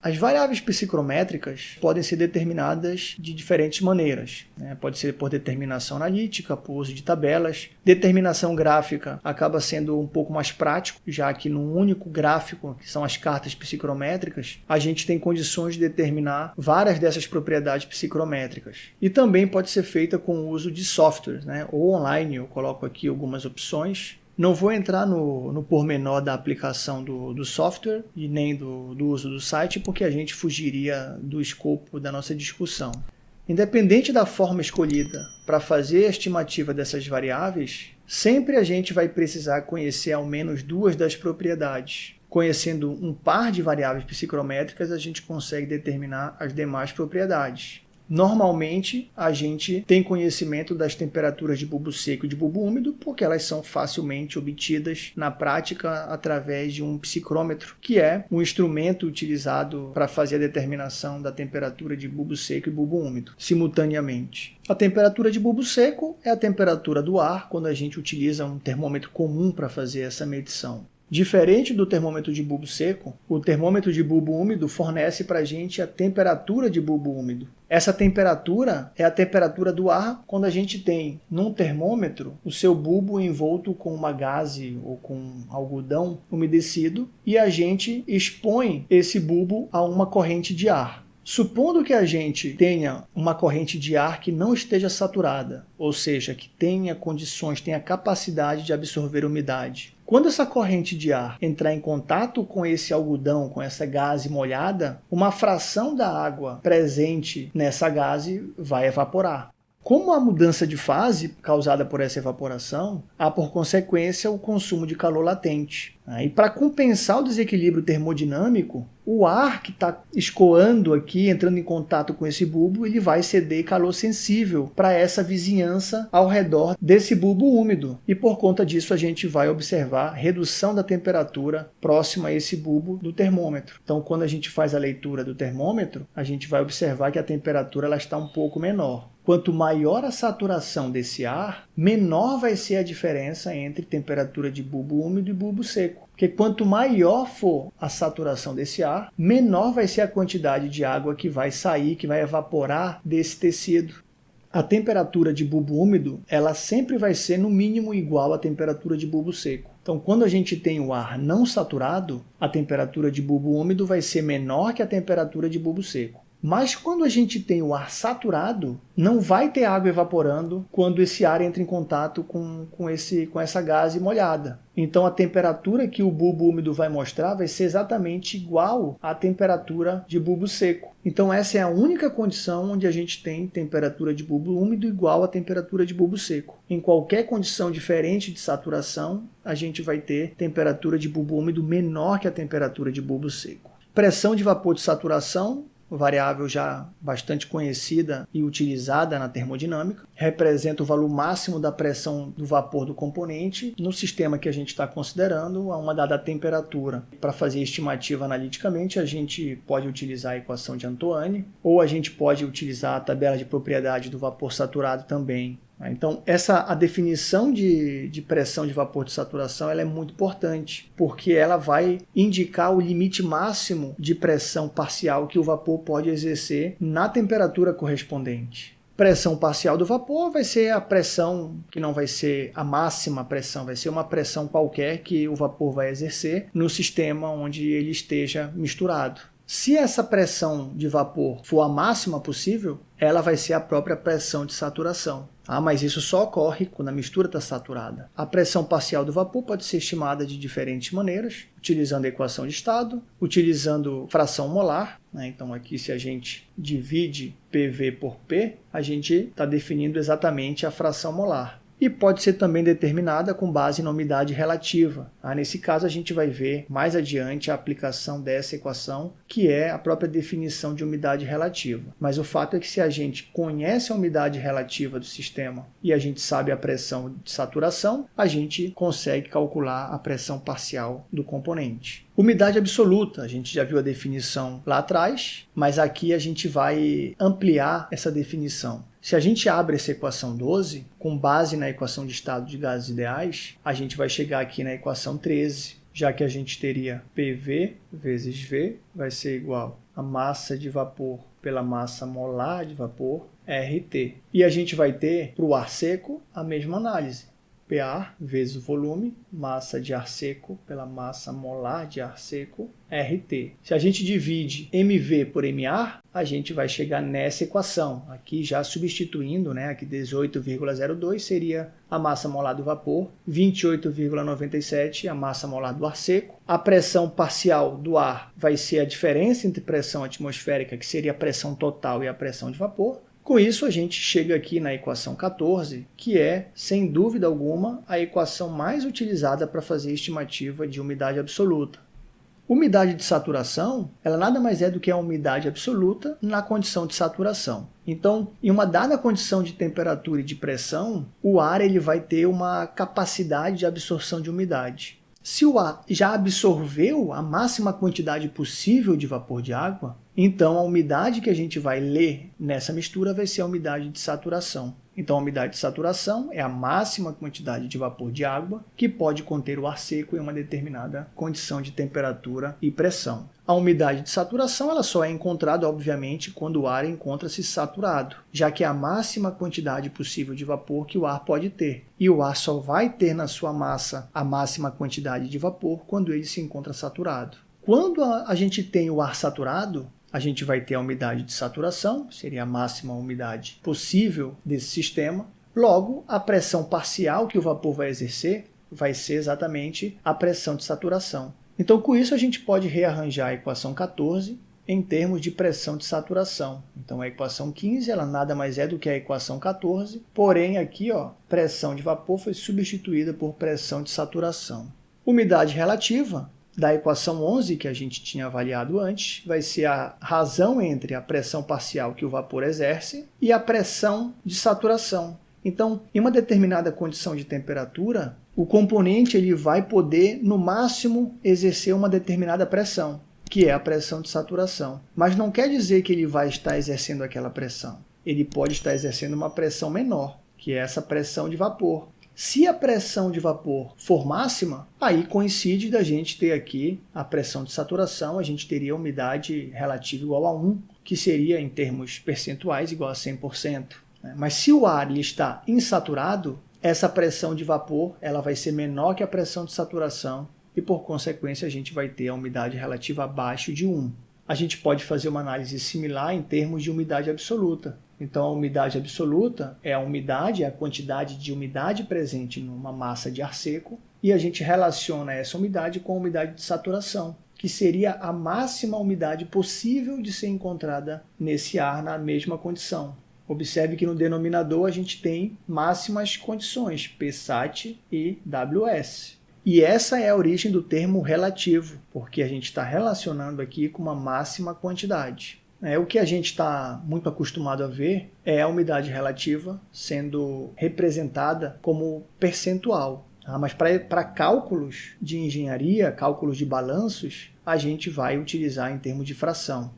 As variáveis psicrométricas podem ser determinadas de diferentes maneiras. Né? Pode ser por determinação analítica, por uso de tabelas. Determinação gráfica acaba sendo um pouco mais prático, já que num único gráfico, que são as cartas psicrométricas, a gente tem condições de determinar várias dessas propriedades psicrométricas. E também pode ser feita com o uso de softwares, né? ou online. Eu coloco aqui algumas opções não vou entrar no, no pormenor da aplicação do, do software e nem do, do uso do site, porque a gente fugiria do escopo da nossa discussão. Independente da forma escolhida para fazer a estimativa dessas variáveis, sempre a gente vai precisar conhecer ao menos duas das propriedades. Conhecendo um par de variáveis psicrométricas, a gente consegue determinar as demais propriedades. Normalmente, a gente tem conhecimento das temperaturas de bulbo seco e de bulbo úmido, porque elas são facilmente obtidas na prática através de um psicrômetro, que é um instrumento utilizado para fazer a determinação da temperatura de bulbo seco e bulbo úmido, simultaneamente. A temperatura de bulbo seco é a temperatura do ar quando a gente utiliza um termômetro comum para fazer essa medição. Diferente do termômetro de bulbo seco, o termômetro de bulbo úmido fornece para a gente a temperatura de bulbo úmido. Essa temperatura é a temperatura do ar quando a gente tem num termômetro o seu bulbo envolto com uma gaze ou com algodão umedecido e a gente expõe esse bulbo a uma corrente de ar. Supondo que a gente tenha uma corrente de ar que não esteja saturada, ou seja, que tenha condições, tenha capacidade de absorver umidade. Quando essa corrente de ar entrar em contato com esse algodão, com essa gase molhada, uma fração da água presente nessa gase vai evaporar. Como a mudança de fase causada por essa evaporação, há por consequência o consumo de calor latente. Né? E para compensar o desequilíbrio termodinâmico, o ar que está escoando aqui, entrando em contato com esse bulbo, ele vai ceder calor sensível para essa vizinhança ao redor desse bulbo úmido. E por conta disso a gente vai observar redução da temperatura próxima a esse bulbo do termômetro. Então quando a gente faz a leitura do termômetro, a gente vai observar que a temperatura ela está um pouco menor. Quanto maior a saturação desse ar, menor vai ser a diferença entre temperatura de bulbo úmido e bulbo seco. Porque quanto maior for a saturação desse ar, menor vai ser a quantidade de água que vai sair, que vai evaporar desse tecido. A temperatura de bulbo úmido, ela sempre vai ser no mínimo igual à temperatura de bulbo seco. Então, quando a gente tem o ar não saturado, a temperatura de bulbo úmido vai ser menor que a temperatura de bulbo seco. Mas quando a gente tem o ar saturado, não vai ter água evaporando quando esse ar entra em contato com, com, esse, com essa gase molhada. Então a temperatura que o bulbo úmido vai mostrar vai ser exatamente igual à temperatura de bulbo seco. Então essa é a única condição onde a gente tem temperatura de bulbo úmido igual à temperatura de bulbo seco. Em qualquer condição diferente de saturação, a gente vai ter temperatura de bulbo úmido menor que a temperatura de bulbo seco. Pressão de vapor de saturação variável já bastante conhecida e utilizada na termodinâmica, representa o valor máximo da pressão do vapor do componente no sistema que a gente está considerando a uma dada temperatura. Para fazer estimativa analiticamente, a gente pode utilizar a equação de Antoine, ou a gente pode utilizar a tabela de propriedade do vapor saturado também? Então, essa, a definição de, de pressão de vapor de saturação ela é muito importante, porque ela vai indicar o limite máximo de pressão parcial que o vapor pode exercer na temperatura correspondente. Pressão parcial do vapor vai ser a pressão que não vai ser a máxima pressão, vai ser uma pressão qualquer que o vapor vai exercer no sistema onde ele esteja misturado. Se essa pressão de vapor for a máxima possível, ela vai ser a própria pressão de saturação. Ah, mas isso só ocorre quando a mistura está saturada. A pressão parcial do vapor pode ser estimada de diferentes maneiras, utilizando a equação de estado, utilizando fração molar. Né? Então aqui se a gente divide PV por P, a gente está definindo exatamente a fração molar e pode ser também determinada com base na umidade relativa. Ah, nesse caso, a gente vai ver mais adiante a aplicação dessa equação, que é a própria definição de umidade relativa. Mas o fato é que se a gente conhece a umidade relativa do sistema e a gente sabe a pressão de saturação, a gente consegue calcular a pressão parcial do componente. Umidade absoluta, a gente já viu a definição lá atrás, mas aqui a gente vai ampliar essa definição. Se a gente abre essa equação 12, com base na equação de estado de gases ideais, a gente vai chegar aqui na equação 13, já que a gente teria PV vezes V vai ser igual a massa de vapor pela massa molar de vapor, RT. E a gente vai ter para o ar seco a mesma análise. PA vezes o volume, massa de ar seco pela massa molar de ar seco, RT. Se a gente divide MV por MA, a gente vai chegar nessa equação. Aqui já substituindo, né, aqui 18,02 seria a massa molar do vapor, 28,97 a massa molar do ar seco. A pressão parcial do ar vai ser a diferença entre pressão atmosférica, que seria a pressão total, e a pressão de vapor. Com isso, a gente chega aqui na equação 14, que é, sem dúvida alguma, a equação mais utilizada para fazer estimativa de umidade absoluta. Umidade de saturação, ela nada mais é do que a umidade absoluta na condição de saturação. Então, em uma dada condição de temperatura e de pressão, o ar ele vai ter uma capacidade de absorção de umidade. Se o ar já absorveu a máxima quantidade possível de vapor de água, então a umidade que a gente vai ler nessa mistura vai ser a umidade de saturação. Então a umidade de saturação é a máxima quantidade de vapor de água que pode conter o ar seco em uma determinada condição de temperatura e pressão. A umidade de saturação ela só é encontrada, obviamente, quando o ar encontra-se saturado, já que é a máxima quantidade possível de vapor que o ar pode ter. E o ar só vai ter na sua massa a máxima quantidade de vapor quando ele se encontra saturado. Quando a gente tem o ar saturado, a gente vai ter a umidade de saturação, seria a máxima umidade possível desse sistema. Logo, a pressão parcial que o vapor vai exercer vai ser exatamente a pressão de saturação. Então, com isso, a gente pode rearranjar a equação 14 em termos de pressão de saturação. Então, a equação 15 ela nada mais é do que a equação 14, porém aqui, ó, pressão de vapor foi substituída por pressão de saturação. Umidade relativa da equação 11 que a gente tinha avaliado antes, vai ser a razão entre a pressão parcial que o vapor exerce e a pressão de saturação. Então, em uma determinada condição de temperatura, o componente ele vai poder, no máximo, exercer uma determinada pressão, que é a pressão de saturação. Mas não quer dizer que ele vai estar exercendo aquela pressão. Ele pode estar exercendo uma pressão menor, que é essa pressão de vapor. Se a pressão de vapor for máxima, aí coincide da gente ter aqui a pressão de saturação, a gente teria a umidade relativa igual a 1, que seria, em termos percentuais, igual a 100%. Né? Mas se o ar está insaturado, essa pressão de vapor ela vai ser menor que a pressão de saturação e, por consequência, a gente vai ter a umidade relativa abaixo de 1. A gente pode fazer uma análise similar em termos de umidade absoluta. Então, a umidade absoluta é a umidade, é a quantidade de umidade presente numa massa de ar seco, e a gente relaciona essa umidade com a umidade de saturação, que seria a máxima umidade possível de ser encontrada nesse ar na mesma condição. Observe que no denominador a gente tem máximas condições, PSAT e WS. E essa é a origem do termo relativo, porque a gente está relacionando aqui com uma máxima quantidade. É, o que a gente está muito acostumado a ver é a umidade relativa sendo representada como percentual. Tá? Mas para cálculos de engenharia, cálculos de balanços, a gente vai utilizar em termos de fração.